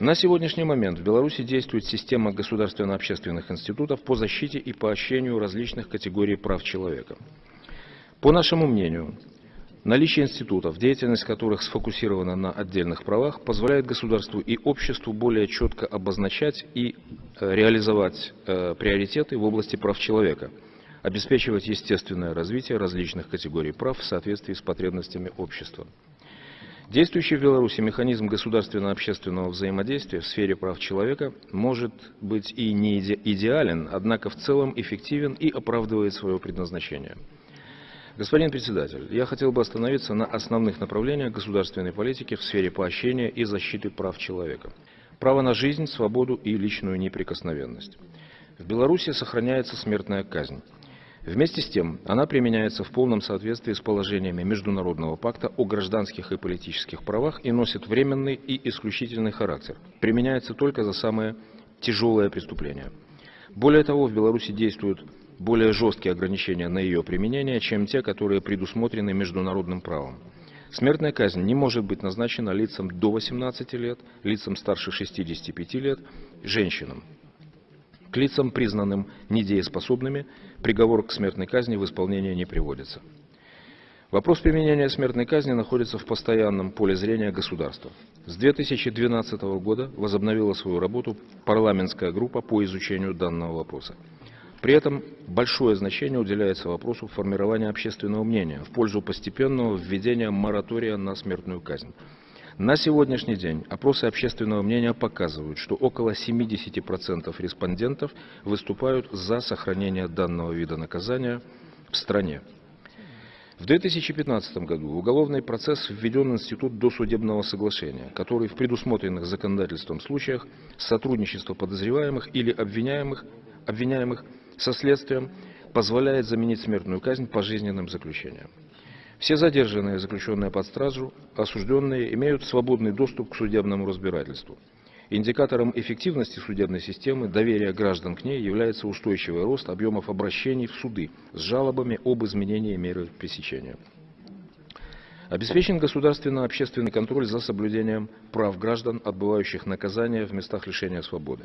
На сегодняшний момент в Беларуси действует система государственно-общественных институтов по защите и поощрению различных категорий прав человека. По нашему мнению, наличие институтов, деятельность которых сфокусирована на отдельных правах, позволяет государству и обществу более четко обозначать и э, реализовать э, приоритеты в области прав человека, обеспечивать естественное развитие различных категорий прав в соответствии с потребностями общества. Действующий в Беларуси механизм государственно-общественного взаимодействия в сфере прав человека может быть и не идеален, однако в целом эффективен и оправдывает свое предназначение. Господин председатель, я хотел бы остановиться на основных направлениях государственной политики в сфере поощрения и защиты прав человека. Право на жизнь, свободу и личную неприкосновенность. В Беларуси сохраняется смертная казнь. Вместе с тем, она применяется в полном соответствии с положениями Международного пакта о гражданских и политических правах и носит временный и исключительный характер. Применяется только за самые тяжелые преступления. Более того, в Беларуси действуют более жесткие ограничения на ее применение, чем те, которые предусмотрены международным правом. Смертная казнь не может быть назначена лицам до 18 лет, лицам старше 65 лет, женщинам. К лицам, признанным недееспособными, приговор к смертной казни в исполнение не приводится. Вопрос применения смертной казни находится в постоянном поле зрения государства. С 2012 года возобновила свою работу парламентская группа по изучению данного вопроса. При этом большое значение уделяется вопросу формирования общественного мнения в пользу постепенного введения моратория на смертную казнь. На сегодняшний день опросы общественного мнения показывают, что около 70% респондентов выступают за сохранение данного вида наказания в стране. В 2015 году в уголовный процесс введен институт досудебного соглашения, который в предусмотренных законодательством случаях сотрудничество подозреваемых или обвиняемых, обвиняемых со следствием позволяет заменить смертную казнь пожизненным заключением. Все задержанные, заключенные под стражу, осужденные, имеют свободный доступ к судебному разбирательству. Индикатором эффективности судебной системы, доверия граждан к ней является устойчивый рост объемов обращений в суды с жалобами об изменении меры пресечения. Обеспечен государственно-общественный контроль за соблюдением прав граждан, отбывающих наказания в местах лишения свободы.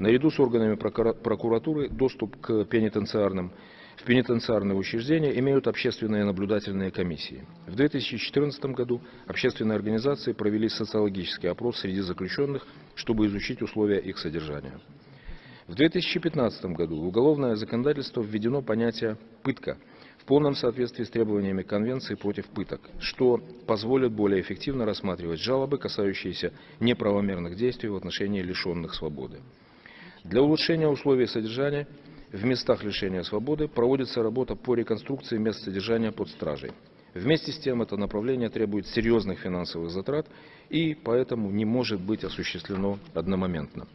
Наряду с органами прокуратуры доступ к пенитенциарным в пенитенциарные учреждения имеют общественные наблюдательные комиссии. В 2014 году общественные организации провели социологический опрос среди заключенных, чтобы изучить условия их содержания. В 2015 году в уголовное законодательство введено понятие «пытка» в полном соответствии с требованиями Конвенции против пыток, что позволит более эффективно рассматривать жалобы, касающиеся неправомерных действий в отношении лишенных свободы. Для улучшения условий содержания в местах лишения свободы проводится работа по реконструкции мест содержания под стражей. Вместе с тем это направление требует серьезных финансовых затрат и поэтому не может быть осуществлено одномоментно.